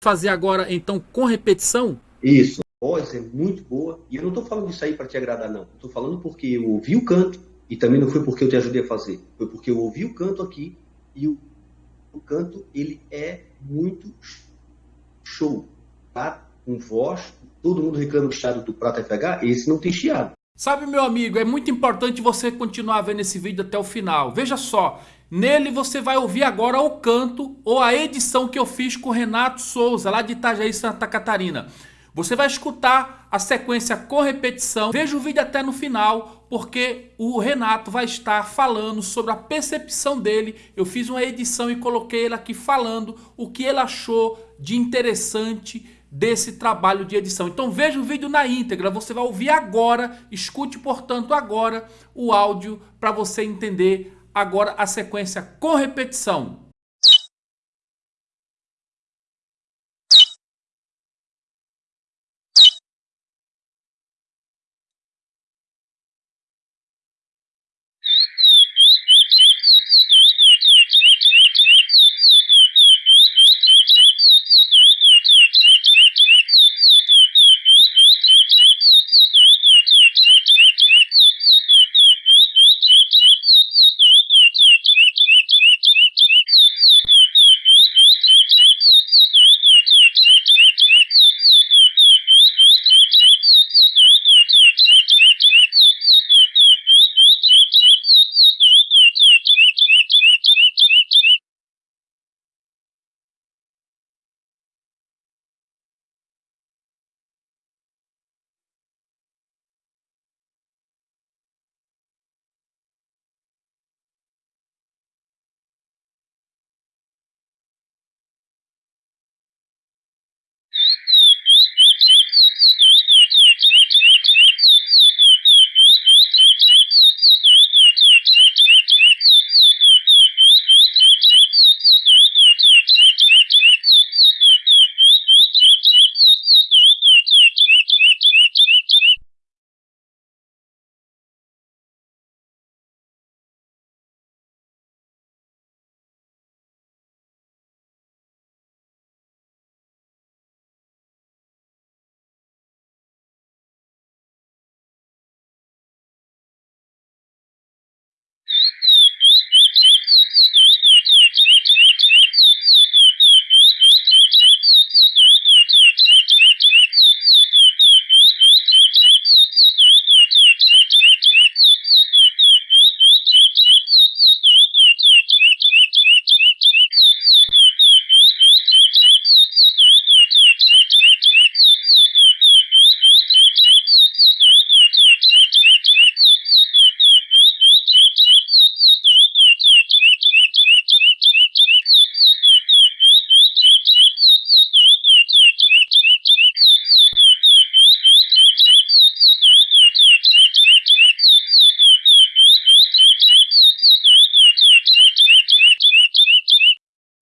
fazer agora, então, com repetição? Isso. A voz é muito boa. E eu não estou falando isso aí para te agradar, não. Estou falando porque eu ouvi o canto e também não foi porque eu te ajudei a fazer. Foi porque eu ouvi o canto aqui e o, o canto, ele é muito show. Tá? Com voz, todo mundo reclama do chiado do Prata FH, esse não tem chiado. Sabe, meu amigo, é muito importante você continuar vendo esse vídeo até o final. Veja só, nele você vai ouvir agora o canto ou a edição que eu fiz com o Renato Souza, lá de Itajaí, Santa Catarina. Você vai escutar a sequência com repetição. Veja o vídeo até no final, porque o Renato vai estar falando sobre a percepção dele. Eu fiz uma edição e coloquei ele aqui falando o que ele achou de interessante desse trabalho de edição. Então veja o vídeo na íntegra, você vai ouvir agora, escute portanto agora o áudio para você entender agora a sequência com repetição.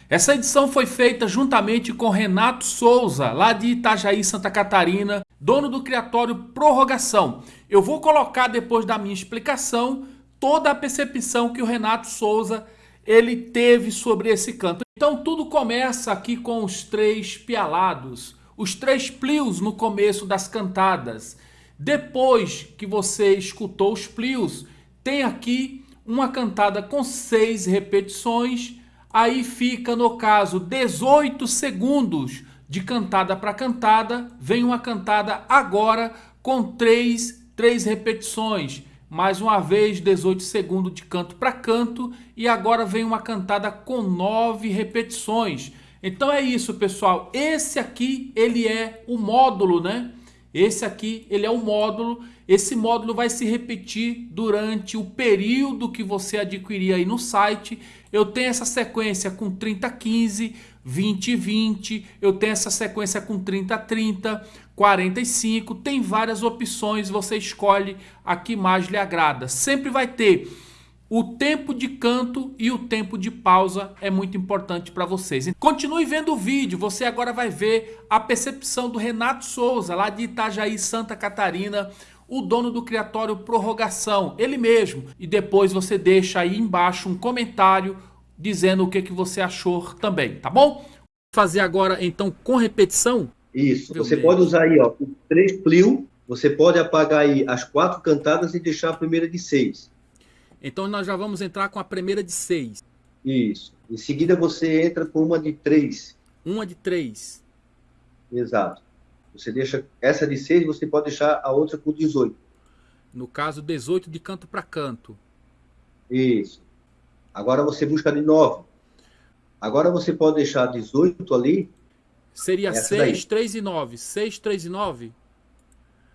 Essa edição foi feita juntamente com Renato Souza, lá de Itajaí, Santa Catarina, dono do criatório Prorrogação. Eu vou colocar depois da minha explicação toda a percepção que o Renato Souza ele teve sobre esse canto. Então tudo começa aqui com os três pialados, os três plios no começo das cantadas. Depois que você escutou os plios, tem aqui uma cantada com seis repetições, Aí fica, no caso, 18 segundos de cantada para cantada. Vem uma cantada agora com três, três repetições. Mais uma vez, 18 segundos de canto para canto. E agora vem uma cantada com nove repetições. Então é isso, pessoal. Esse aqui, ele é o módulo, né? Esse aqui, ele é o módulo. Esse módulo vai se repetir durante o período que você adquirir aí no site eu tenho essa sequência com 30-15, 20-20, eu tenho essa sequência com 30-30, 45, tem várias opções, você escolhe a que mais lhe agrada. Sempre vai ter o tempo de canto e o tempo de pausa é muito importante para vocês. Continue vendo o vídeo, você agora vai ver a percepção do Renato Souza, lá de Itajaí, Santa Catarina, o dono do criatório Prorrogação, ele mesmo. E depois você deixa aí embaixo um comentário dizendo o que, que você achou também, tá bom? Fazer agora, então, com repetição? Isso. Meu você Deus. pode usar aí, ó, o três plio, você pode apagar aí as quatro cantadas e deixar a primeira de seis. Então nós já vamos entrar com a primeira de seis. Isso. Em seguida você entra com uma de três. Uma de três. Exato. Você deixa essa de seis, você pode deixar a outra com 18. No caso, 18 de canto para canto. Isso. Agora você busca de 9. Agora você pode deixar 18 ali. Seria 6, 3 e 9. 6, 3 e 9?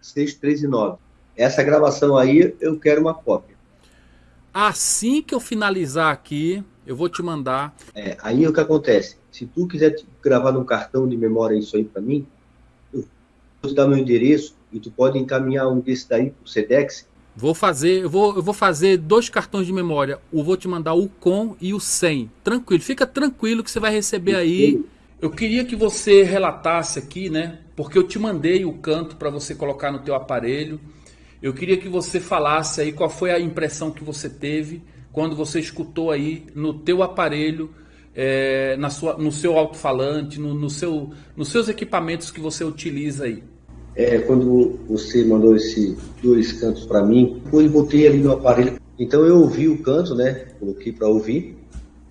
6, 3 e 9. Essa gravação aí, eu quero uma cópia. Assim que eu finalizar aqui, eu vou te mandar. É, aí o que acontece? Se tu quiser gravar num cartão de memória isso aí para mim, eu vou te dar meu endereço e tu pode encaminhar um desse daí pro Sedex. Vou fazer, eu vou, eu vou fazer dois cartões de memória. Eu vou te mandar o com e o sem. Tranquilo, fica tranquilo que você vai receber aí. Eu queria que você relatasse aqui, né? Porque eu te mandei o canto para você colocar no teu aparelho. Eu queria que você falasse aí qual foi a impressão que você teve quando você escutou aí no teu aparelho, é, na sua, no seu alto-falante, no, no seu, nos seus equipamentos que você utiliza aí. É, quando você mandou esses dois cantos para mim, depois botei ali no aparelho. Então eu ouvi o canto, né? Coloquei para ouvir.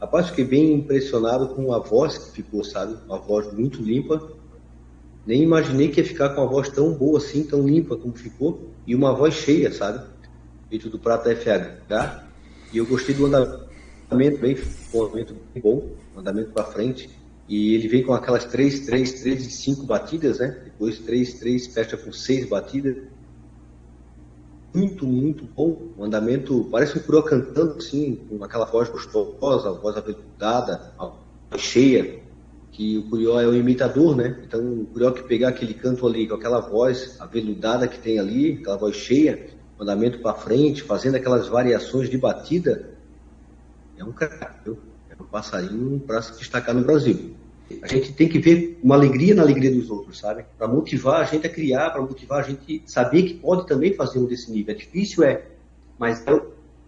Rapaz, fiquei bem impressionado com a voz que ficou, sabe? Uma voz muito limpa. Nem imaginei que ia ficar com uma voz tão boa assim, tão limpa como ficou. E uma voz cheia, sabe? Feito do Prata FH. E eu gostei do andamento bem, um andamento bem bom, um andamento para frente. E ele vem com aquelas 3, 3, 3 e 5 batidas, né? Depois 3, 3, fecha com 6 batidas. Muito, muito bom. O andamento parece um curió cantando assim, com aquela voz gostosa, voz aveludada, cheia. Que o curió é o imitador, né? Então o curió que pegar aquele canto ali com aquela voz aveludada que tem ali, aquela voz cheia, andamento para frente, fazendo aquelas variações de batida, é um cara, é um passarinho para se destacar no Brasil. A gente tem que ver uma alegria na alegria dos outros, sabe? Para motivar a gente a criar, para motivar a gente saber que pode também fazer um desse nível. É difícil, é, mas é,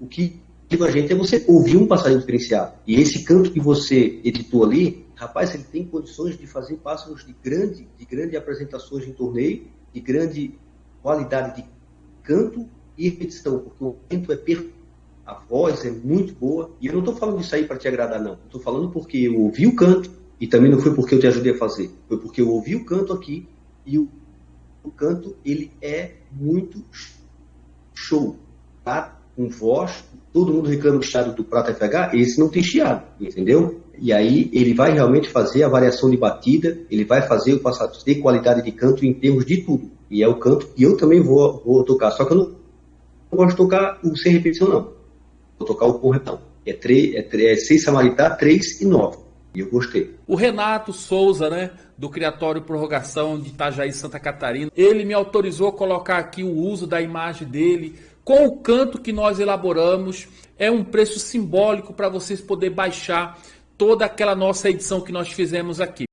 o que a gente é você ouvir um passarinho diferenciado. E esse canto que você editou ali, rapaz, ele tem condições de fazer pássaros de grande, de grande apresentações em torneio, de grande qualidade de canto e repetição, porque o canto é perfeito a voz é muito boa. E eu não estou falando isso aí para te agradar, não. Estou falando porque eu ouvi o canto, e também não foi porque eu te ajudei a fazer, foi porque eu ouvi o canto aqui e o, o canto ele é muito show, tá? Com voz, todo mundo reclama do chiado do Prata FH, esse não tem chiado, entendeu? E aí ele vai realmente fazer a variação de batida, ele vai fazer o passado ter qualidade de canto em termos de tudo. E é o canto que eu também vou, vou tocar, só que eu não, gosto de tocar o sem repetição não. Vou tocar o com repetição. É, 3, é, é 6 Samaritá, 3 e 9. E eu gostei. O Renato Souza, né, do Criatório Prorrogação de Itajaí, Santa Catarina, ele me autorizou a colocar aqui o uso da imagem dele com o canto que nós elaboramos. É um preço simbólico para vocês poderem baixar toda aquela nossa edição que nós fizemos aqui.